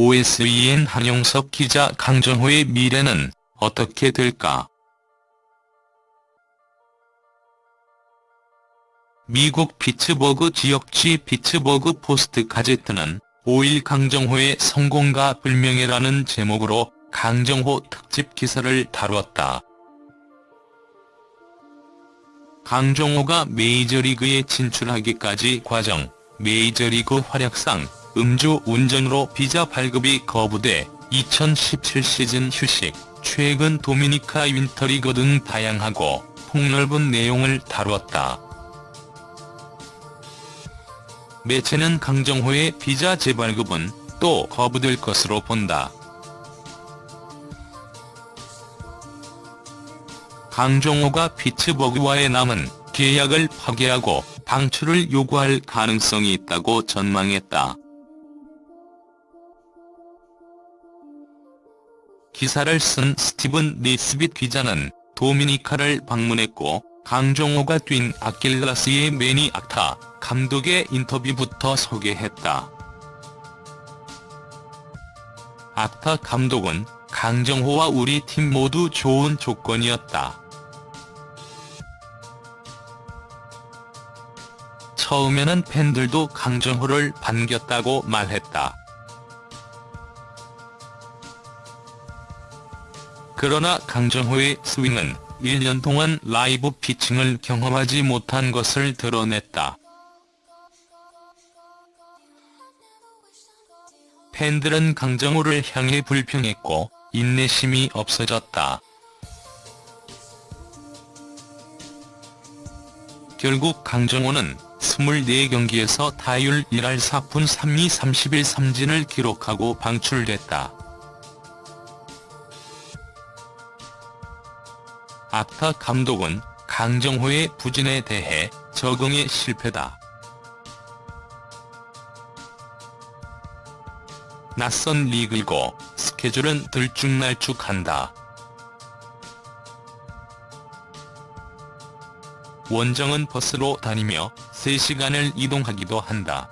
OSEN 한용석 기자 강정호의 미래는 어떻게 될까? 미국 피츠버그 지역지 피츠버그 포스트 가제트는 5일 강정호의 성공과 불명예라는 제목으로 강정호 특집 기사를 다뤘다. 강정호가 메이저리그에 진출하기까지 과정, 메이저리그 활약상, 음주 운전으로 비자 발급이 거부돼 2017 시즌 휴식, 최근 도미니카 윈터리그 등 다양하고 폭넓은 내용을 다뤘다. 매체는 강정호의 비자 재발급은 또 거부될 것으로 본다. 강정호가 피츠버그와의 남은 계약을 파기하고 방출을 요구할 가능성이 있다고 전망했다. 기사를 쓴 스티븐 니스빗 기자는 도미니카를 방문했고 강정호가 뛴 아킬라스의 매니 악타 감독의 인터뷰부터 소개했다. 악타 감독은 강정호와 우리 팀 모두 좋은 조건이었다. 처음에는 팬들도 강정호를 반겼다고 말했다. 그러나 강정호의 스윙은 1년 동안 라이브 피칭을 경험하지 못한 것을 드러냈다. 팬들은 강정호를 향해 불평했고 인내심이 없어졌다. 결국 강정호는 24경기에서 타율 1할 4푼 3리 30일 3진을 기록하고 방출됐다. 악타 감독은 강정호의 부진에 대해 적응에 실패다. 낯선 리그이고 스케줄은 들쭉날쭉한다. 원정은 버스로 다니며 3시간을 이동하기도 한다.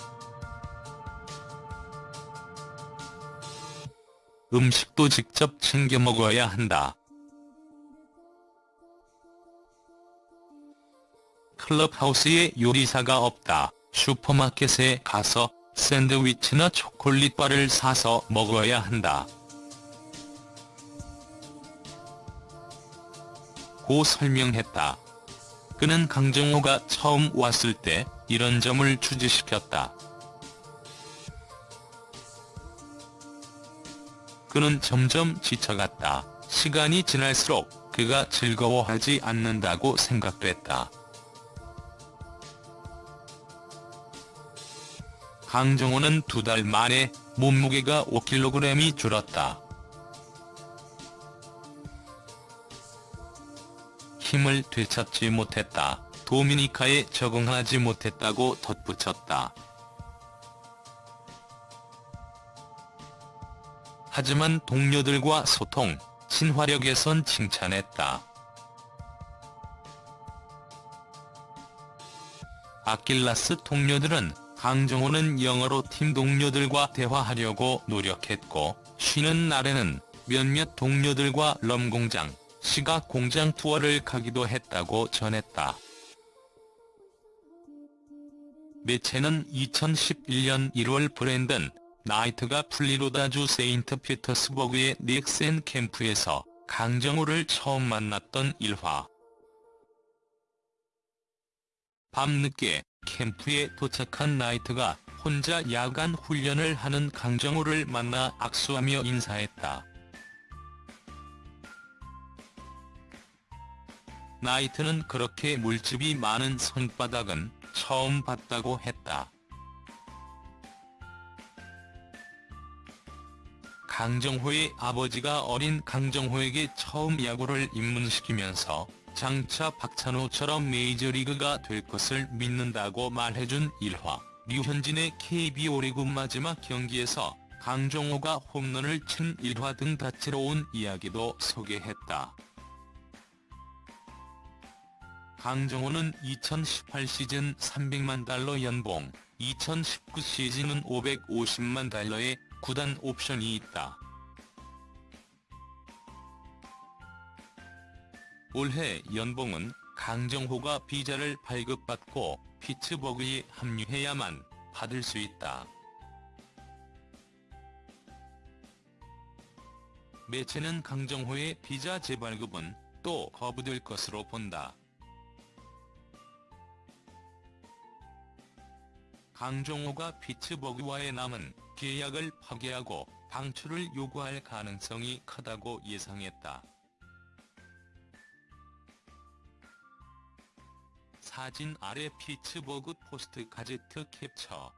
음식도 직접 챙겨 먹어야 한다. 클럽하우스에 요리사가 없다. 슈퍼마켓에 가서 샌드위치나 초콜릿바를 사서 먹어야 한다. 고 설명했다. 그는 강정호가 처음 왔을 때 이런 점을 주지시켰다. 그는 점점 지쳐갔다. 시간이 지날수록 그가 즐거워하지 않는다고 생각됐다. 강정호는 두 달 만에 몸무게가 5kg이 줄었다. 힘을 되찾지 못했다. 도미니카에 적응하지 못했다고 덧붙였다. 하지만 동료들과 소통, 친화력에선 칭찬했다. 아킬라스 동료들은 강정호는 영어로 팀 동료들과 대화하려고 노력했고 쉬는 날에는 몇몇 동료들과 럼공장, 시각 공장 투어를 가기도 했다고 전했다. 매체는 2011년 1월 브랜든 나이트가 플로리다주 세인트 피터스버그의 닉센 캠프에서 강정호를 처음 만났던 일화. 밤늦게 캠프에 도착한 나이트가 혼자 야간 훈련을 하는 강정호를 만나 악수하며 인사했다. 나이트는 그렇게 물집이 많은 손바닥은 처음 봤다고 했다. 강정호의 아버지가 어린 강정호에게 처음 야구를 입문시키면서 장차 박찬호처럼 메이저리그가 될 것을 믿는다고 말해준 일화. 류현진의 KBO 리그 마지막 경기에서 강정호가 홈런을 친 일화 등 다채로운 이야기도 소개했다. 강정호는 2018 시즌 300만 달러 연봉, 2019 시즌은 550만 달러의 구단 옵션이 있다. 올해 연봉은 강정호가 비자를 발급받고 피츠버그에 합류해야만 받을 수 있다. 매체는 강정호의 비자 재발급은 또 거부될 것으로 본다. 강정호가 피츠버그와의 남은 계약을 파기하고 방출을 요구할 가능성이 크다고 예상했다. 사진 아래 피츠버그 포스트 가제트 캡처